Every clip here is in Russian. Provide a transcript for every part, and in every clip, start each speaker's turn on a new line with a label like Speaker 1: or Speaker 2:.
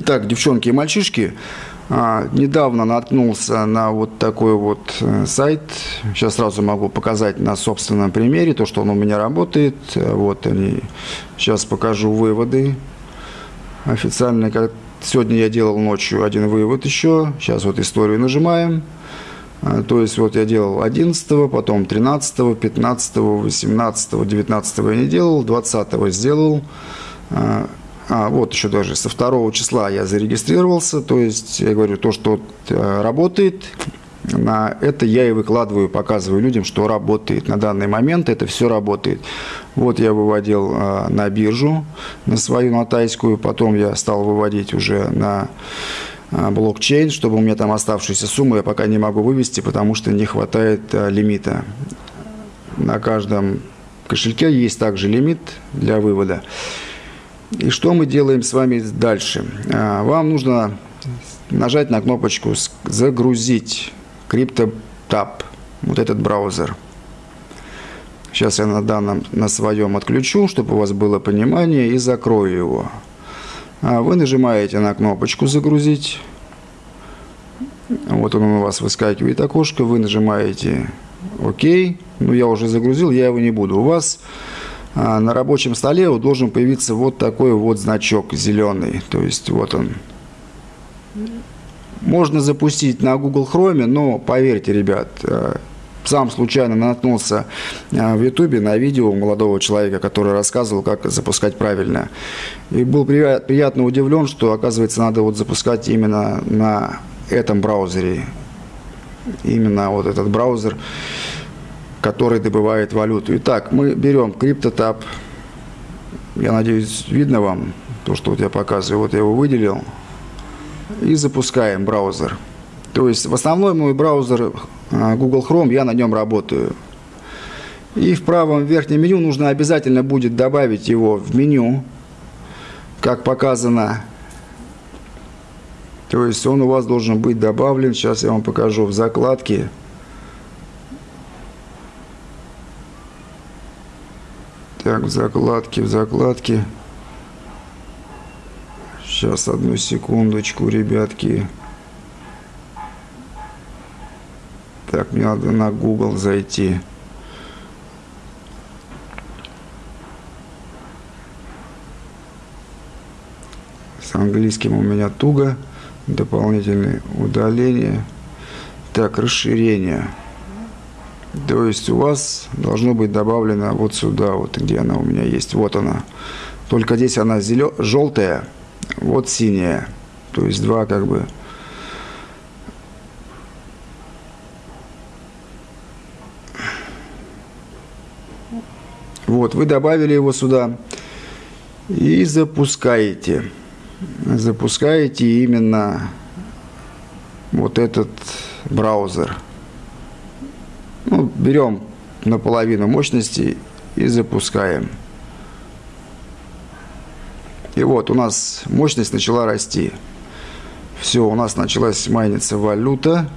Speaker 1: Итак, девчонки и мальчишки, а, недавно наткнулся на вот такой вот э, сайт. Сейчас сразу могу показать на собственном примере то, что он у меня работает. Вот они. Сейчас покажу выводы официальные. Сегодня я делал ночью один вывод еще. Сейчас вот историю нажимаем. А, то есть вот я делал 11, потом 13, 15, 18, 19 я не делал, 20 сделал. А, вот еще даже со 2 числа я зарегистрировался, то есть я говорю, то, что э, работает, на это я и выкладываю, показываю людям, что работает. На данный момент это все работает. Вот я выводил э, на биржу, на свою, на тайскую, потом я стал выводить уже на э, блокчейн, чтобы у меня там оставшиеся суммы я пока не могу вывести, потому что не хватает лимита. На каждом кошельке есть также лимит для вывода. И что мы делаем с вами дальше? А, вам нужно нажать на кнопочку «Загрузить CryptoTab», вот этот браузер. Сейчас я на данном, на своем отключу, чтобы у вас было понимание, и закрою его. А вы нажимаете на кнопочку «Загрузить». Вот он у вас выскакивает окошко, вы нажимаете «Ок». Ну, я уже загрузил, я его не буду. У вас на рабочем столе вот должен появиться вот такой вот значок зеленый. То есть вот он. Можно запустить на Google Chrome, но поверьте, ребят, э, сам случайно наткнулся э, в Ютубе на видео молодого человека, который рассказывал, как запускать правильно. И был приятно удивлен, что, оказывается, надо вот запускать именно на этом браузере. Именно вот этот браузер который добывает валюту. Итак, мы берем CryptoTab. Я надеюсь, видно вам то, что вот я показываю. Вот я его выделил. И запускаем браузер. То есть в основной мой браузер а, Google Chrome, я на нем работаю. И в правом верхнем меню нужно обязательно будет добавить его в меню, как показано. То есть он у вас должен быть добавлен. Сейчас я вам покажу в закладке. Так, в закладке, в закладке. Сейчас, одну секундочку, ребятки. Так, мне надо на Google зайти. С английским у меня туго. Дополнительные удаления. Так, расширение. То есть у вас должно быть добавлено вот сюда, вот где она у меня есть. Вот она. Только здесь она зелё... желтая, вот синяя. То есть два как бы... Вот, вы добавили его сюда и запускаете. Запускаете именно вот этот браузер – берем наполовину мощности и запускаем. И вот у нас мощность начала расти. Все, у нас началась майниться валюта.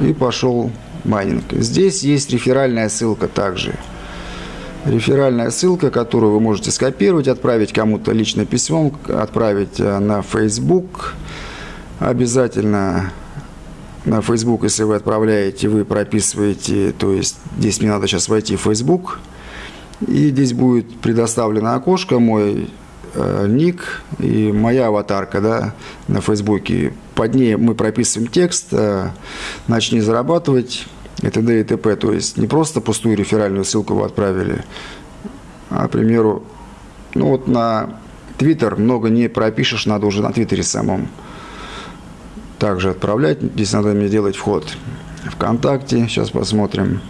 Speaker 1: И пошел майнинг. Здесь есть реферальная ссылка также. Реферальная ссылка, которую вы можете скопировать, отправить кому-то лично письмом, отправить э, на Facebook. Обязательно на Facebook, если вы отправляете, вы прописываете, то есть здесь мне надо сейчас войти в Facebook, и здесь будет предоставлено окошко, мой э, ник и моя аватарка да, на Фейсбуке. Под ней мы прописываем текст э, «Начни зарабатывать» и т.д. и т.п. То есть не просто пустую реферальную ссылку вы отправили, а, к примеру, ну вот на Твиттер много не пропишешь, надо уже на Твиттере самом также отправлять. Здесь надо мне делать вход ВКонтакте. Сейчас посмотрим.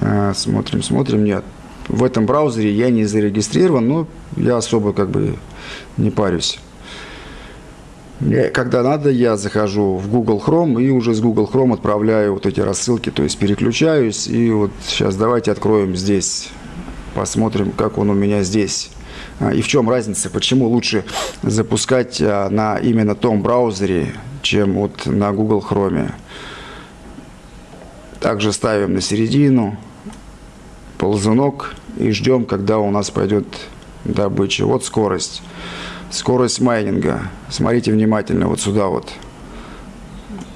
Speaker 1: А, смотрим, смотрим. Нет, в этом браузере я не зарегистрирован, но я особо как бы не парюсь. Когда надо, я захожу в Google Chrome и уже с Google Chrome отправляю вот эти рассылки, то есть переключаюсь. И вот сейчас давайте откроем здесь, посмотрим, как он у меня здесь и в чем разница, почему лучше запускать а, на именно том браузере, чем вот на Google Chrome. Также ставим на середину ползунок и ждем, когда у нас пойдет добыча. Вот скорость. Скорость майнинга. Смотрите внимательно вот сюда вот.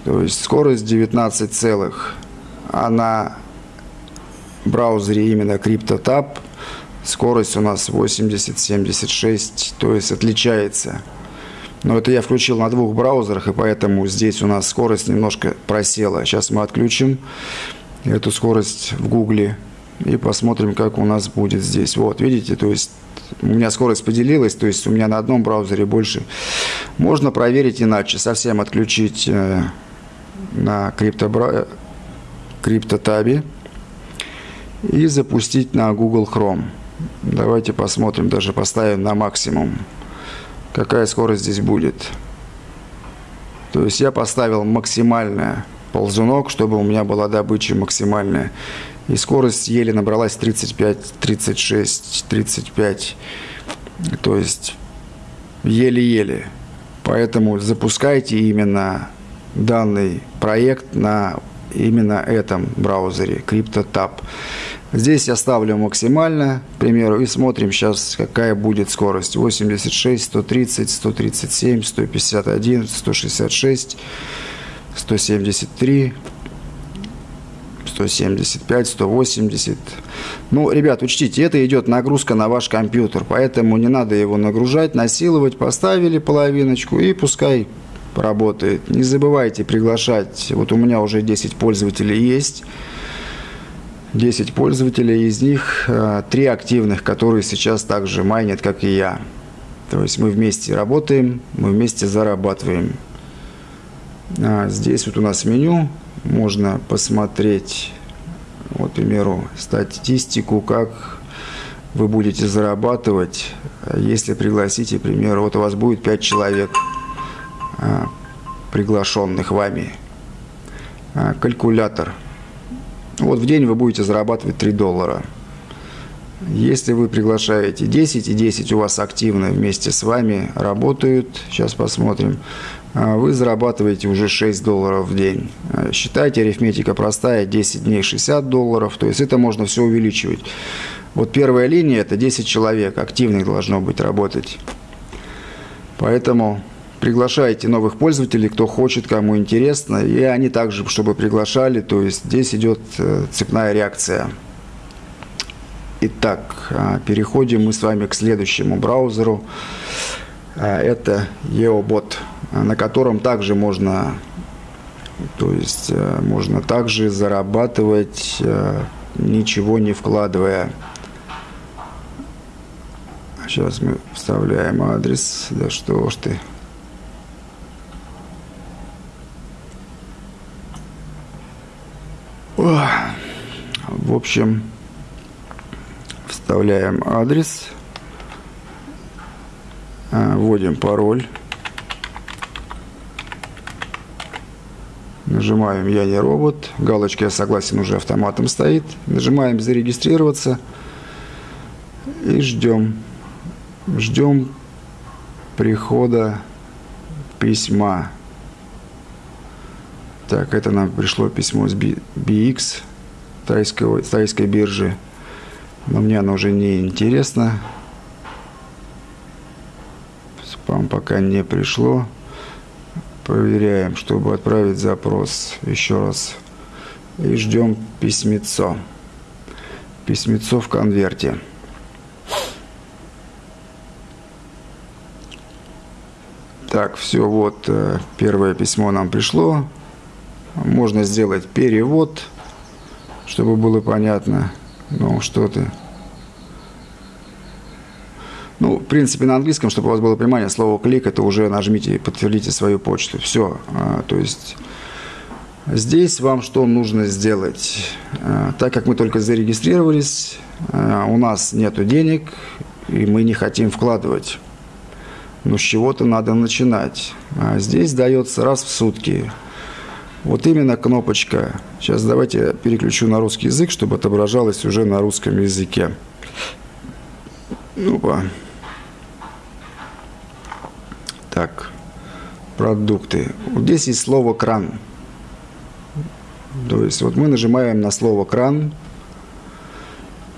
Speaker 1: То есть скорость 19 целых. А на браузере именно CryptoTab скорость у нас 80-76, то есть отличается. Но это я включил на двух браузерах, и поэтому здесь у нас скорость немножко просела. Сейчас мы отключим эту скорость в Гугле и посмотрим, как у нас будет здесь. Вот, видите, то есть у меня скорость поделилась, то есть у меня на одном браузере больше. Можно проверить иначе, совсем отключить э, на криптобра... криптотабе и запустить на Google Chrome. Давайте посмотрим, даже поставим на максимум, какая скорость здесь будет. То есть я поставил максимальное ползунок, чтобы у меня была добыча максимальная. И скорость еле набралась 35, 36, 35. То есть еле-еле. Поэтому запускайте именно данный проект на именно этом браузере CryptoTab. Здесь я ставлю максимально, к примеру, и смотрим сейчас, какая будет скорость. 86, 130, 137, 151, 166, 173, 175, 180. Ну, ребят, учтите, это идет нагрузка на ваш компьютер, поэтому не надо его нагружать, насиловать. Поставили половиночку и пускай работает. Не забывайте приглашать. Вот у меня уже 10 пользователей есть. 10 пользователей, из них 3 э, активных, которые сейчас также майнят, как и я. То есть мы вместе работаем, мы вместе зарабатываем. А здесь вот у нас меню, можно посмотреть, вот, к примеру, статистику, как вы будете зарабатывать, если пригласите, к примеру, вот у вас будет 5 человек, а, приглашенных вами. А, калькулятор – вот в день вы будете зарабатывать 3 доллара. Если вы приглашаете 10, и 10 у вас активно вместе с вами работают, сейчас посмотрим, а вы зарабатываете уже 6 долларов в день. А считайте, арифметика простая, 10 дней 60 долларов, то есть это можно все увеличивать. Вот первая линия – это 10 человек, активных должно быть работать. Поэтому приглашайте новых пользователей, кто хочет, кому интересно, и они также, чтобы приглашали, то есть здесь идет э, цепная реакция. Итак, а, переходим мы с вами к следующему браузеру. А, это EOBot, на котором также можно, то есть э, можно также зарабатывать, э, ничего не вкладывая. Сейчас мы вставляем адрес. Да что ж ты. В общем, вставляем адрес, а, вводим пароль, нажимаем «Я не робот», галочка «Я согласен» уже автоматом стоит, нажимаем «Зарегистрироваться» и ждем, ждем прихода письма. Так, это нам пришло письмо с BX, тайской, тайской биржи. Но мне оно уже не интересно. Спам пока не пришло. Проверяем, чтобы отправить запрос еще раз. И ждем письмецо. Письмецо в конверте. Так, все, вот э, первое письмо нам пришло. Можно сделать перевод, чтобы было понятно. Ну, что ты. Ну, в принципе, на английском, чтобы у вас было понимание, слово «клик» – это уже нажмите и подтвердите свою почту. Все. А, то есть здесь вам что нужно сделать? А, так как мы только зарегистрировались, а, у нас нет денег, и мы не хотим вкладывать. Но с чего-то надо начинать. Здесь дается раз в сутки – вот именно кнопочка. Сейчас давайте переключу на русский язык, чтобы отображалось уже на русском языке. Ну-ка. Так. Продукты. Вот здесь есть слово кран. То есть вот мы нажимаем на слово кран.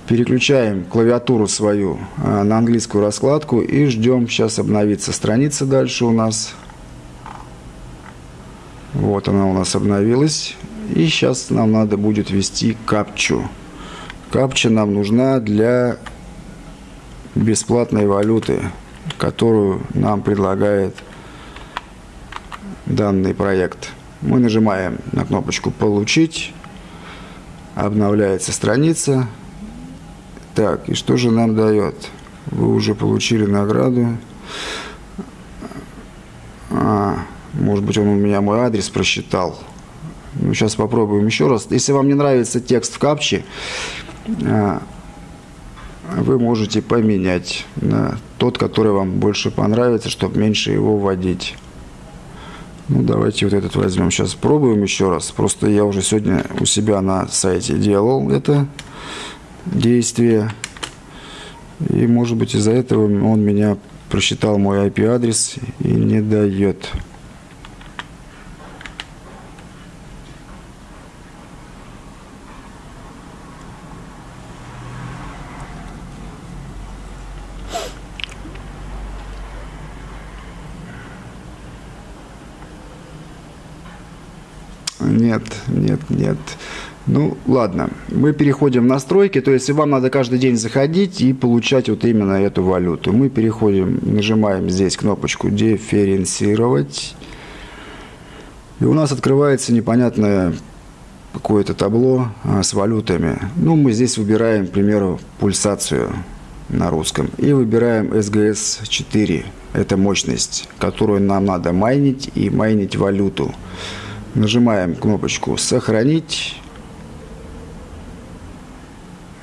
Speaker 1: Переключаем клавиатуру свою а, на английскую раскладку и ждем, сейчас обновится страница дальше у нас. Вот она у нас обновилась. И сейчас нам надо будет ввести капчу. Капча нам нужна для бесплатной валюты, которую нам предлагает данный проект. Мы нажимаем на кнопочку «Получить», обновляется страница. Так, и что же нам дает? Вы уже получили награду. Может быть, он у меня мой адрес просчитал. Ну, сейчас попробуем еще раз. Если вам не нравится текст в капче, а, вы можете поменять на тот, который вам больше понравится, чтобы меньше его вводить. Ну, давайте вот этот возьмем. Сейчас пробуем еще раз. Просто я уже сегодня у себя на сайте делал это действие. И, может быть, из-за этого он меня просчитал мой IP-адрес и не дает. Нет, нет, нет. Ну, ладно. Мы переходим в настройки. То есть, вам надо каждый день заходить и получать вот именно эту валюту. Мы переходим, нажимаем здесь кнопочку «Дифференцировать». И у нас открывается непонятное какое-то табло а, с валютами. Ну, мы здесь выбираем, к примеру, пульсацию на русском. И выбираем SGS-4. Это мощность, которую нам надо майнить и майнить валюту. Нажимаем кнопочку «Сохранить».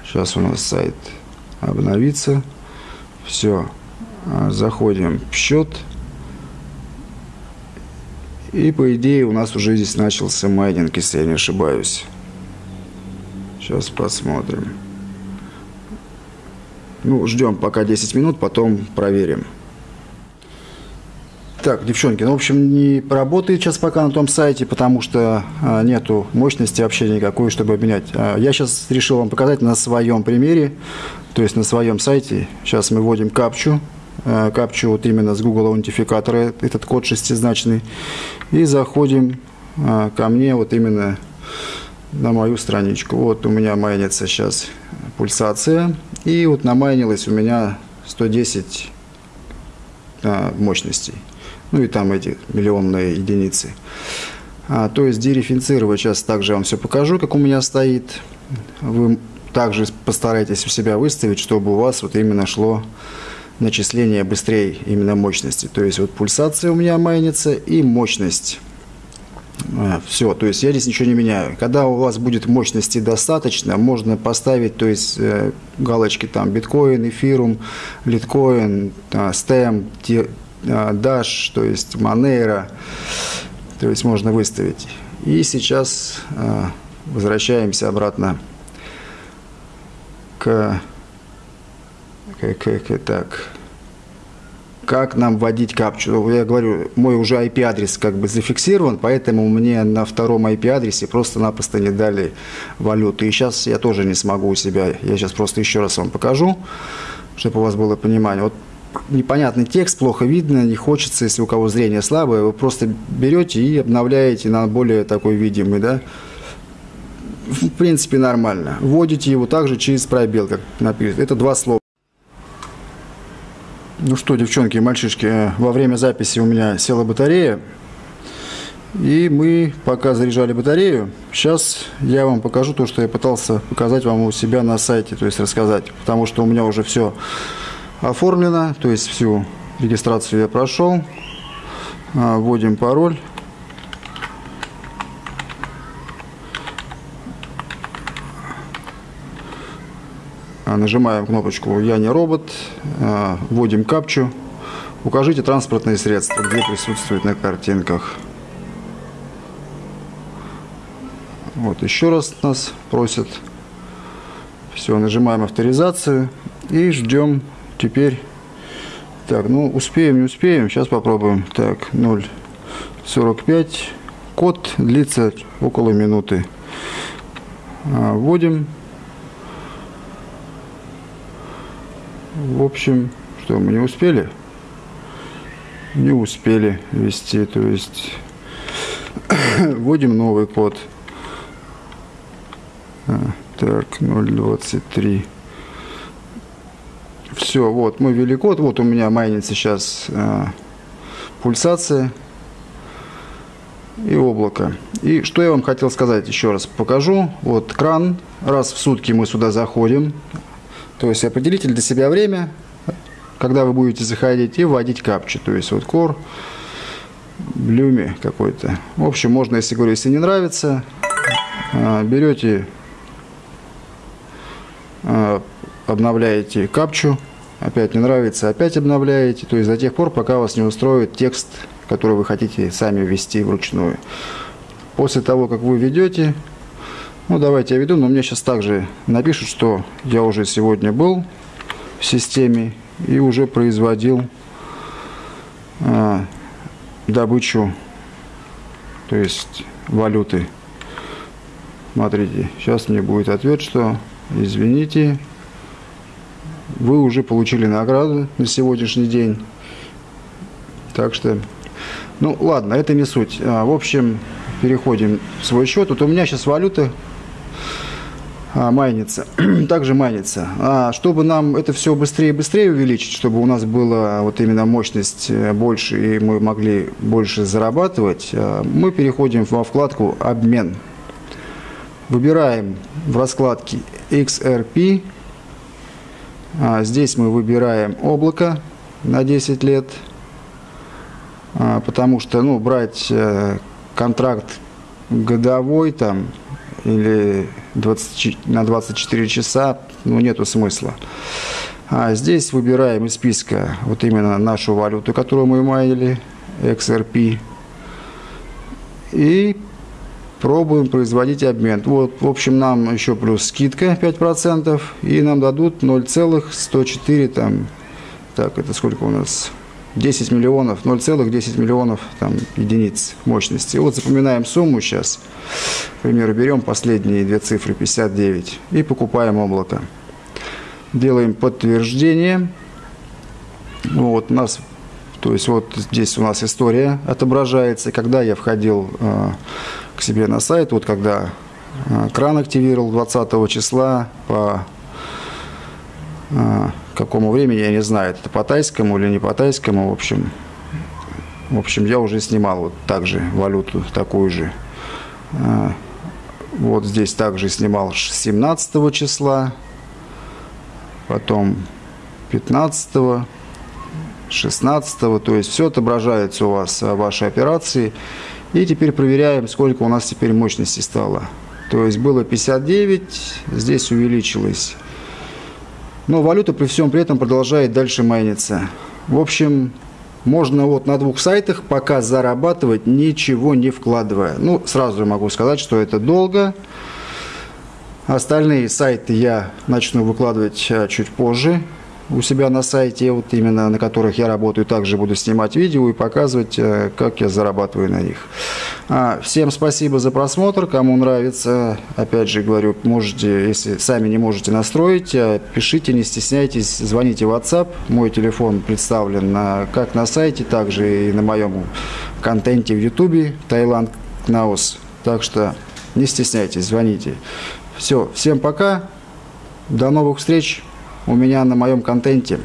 Speaker 1: Сейчас у нас сайт обновится. Все. Заходим в счет. И по идее у нас уже здесь начался майнинг, если я не ошибаюсь. Сейчас посмотрим. Ну, ждем пока 10 минут, потом проверим. Так, девчонки, ну, в общем, не поработает сейчас пока на том сайте, потому что а, нету мощности вообще никакой, чтобы обменять. А, я сейчас решил вам показать на своем примере, то есть на своем сайте. Сейчас мы вводим капчу, а, капчу вот именно с Google аутентификатора, этот код шестизначный, и заходим а, ко мне вот именно на мою страничку. Вот у меня майнится сейчас пульсация, и вот намайнилось у меня 110 а, мощностей ну и там эти миллионные единицы. А, то есть дерефинцировать сейчас также вам все покажу, как у меня стоит. Вы также постарайтесь у себя выставить, чтобы у вас вот именно шло начисление быстрее именно мощности. То есть вот пульсация у меня майнится и мощность. А, все, то есть я здесь ничего не меняю. Когда у вас будет мощности достаточно, можно поставить, то есть э, галочки там биткоин, эфирум, литкоин, э, а, Dash, то есть Monero, то есть можно выставить. И сейчас а, возвращаемся обратно к, к, к, к так, как нам вводить капчу. Ну, я говорю, мой уже IP-адрес как бы зафиксирован, поэтому мне на втором IP-адресе просто-напросто не дали валюту. И сейчас я тоже не смогу у себя, я сейчас просто еще раз вам покажу, чтобы у вас было понимание. Вот непонятный текст, плохо видно, не хочется, если у кого зрение слабое, вы просто берете и обновляете на более такой видимый, да, в принципе, нормально. Вводите его также через пробел, как написано. Это два слова. Ну что, девчонки и мальчишки, во время записи у меня села батарея. И мы пока заряжали батарею, сейчас я вам покажу то, что я пытался показать вам у себя на сайте, то есть рассказать. Потому что у меня уже все оформлено, то есть всю регистрацию я прошел. А, вводим пароль. А, нажимаем кнопочку «Я не робот», а, вводим капчу. Укажите транспортные средства, где присутствуют на картинках. Вот еще раз нас просят. Все, нажимаем авторизацию и ждем Теперь, так, ну, успеем, не успеем. Сейчас попробуем. Так, 0,45. Код длится около минуты. А, вводим. в общем, что мы не успели? Не успели ввести, то есть вводим новый код. А, так, 023. Все, вот, мы ввели код, вот у меня майнится сейчас а, пульсация и облако. И что я вам хотел сказать еще раз покажу. Вот кран, раз в сутки мы сюда заходим. То есть определите для себя время, когда вы будете заходить и вводить капчу. То есть вот кор, блюми какой-то. В общем, можно, если говорю, если не нравится, а, берете, а, обновляете капчу, опять не нравится, опять обновляете. То есть до тех пор, пока вас не устроит текст, который вы хотите сами ввести вручную. После того, как вы ведете, ну давайте я веду, но мне сейчас также напишут, что я уже сегодня был в системе и уже производил э, добычу, то есть валюты. Смотрите, сейчас мне будет ответ, что извините, вы уже получили награду на сегодняшний день. Так что, ну ладно, это не суть. А, в общем, переходим в свой счет. Вот у меня сейчас валюта а, майнится, также майнится. А чтобы нам это все быстрее и быстрее увеличить, чтобы у нас была вот именно мощность э, больше и мы могли больше зарабатывать, а, мы переходим во вкладку «Обмен». Выбираем в раскладке XRP здесь мы выбираем облако на 10 лет, а, потому что ну, брать э, контракт годовой там или 20, на 24 часа ну, нету смысла. А здесь выбираем из списка вот именно нашу валюту, которую мы майнили, XRP. И пробуем производить обмен. Вот, в общем, нам еще плюс скидка 5%, и нам дадут 0,104, там, так, это сколько у нас? 10 миллионов, 0,10 миллионов там, единиц мощности. Вот запоминаем сумму сейчас. К примеру, берем последние две цифры, 59, и покупаем облако. Делаем подтверждение. Вот у нас, то есть вот здесь у нас история отображается. Когда я входил э, к себе на сайт, вот когда э, кран активировал 20 числа по э, какому времени, я не знаю, это по тайскому или не по тайскому, в общем, в общем, я уже снимал вот также валюту такую же. Э, вот здесь также снимал 17 числа, потом 15 16 то есть все отображается у вас ваши операции. И теперь проверяем, сколько у нас теперь мощности стало. То есть было 59, здесь увеличилось. Но валюта при всем при этом продолжает дальше майниться. В общем, можно вот на двух сайтах пока зарабатывать, ничего не вкладывая. Ну, сразу могу сказать, что это долго. Остальные сайты я начну выкладывать а, чуть позже у себя на сайте, вот именно на которых я работаю, также буду снимать видео и показывать, э, как я зарабатываю на них. А, всем спасибо за просмотр, кому нравится, опять же говорю, можете, если сами не можете настроить, э, пишите, не стесняйтесь, звоните в WhatsApp, мой телефон представлен как на сайте, также и на моем контенте в YouTube, Таиланд Кнаус, так что не стесняйтесь, звоните. Все, всем пока, до новых встреч у меня на моем контенте.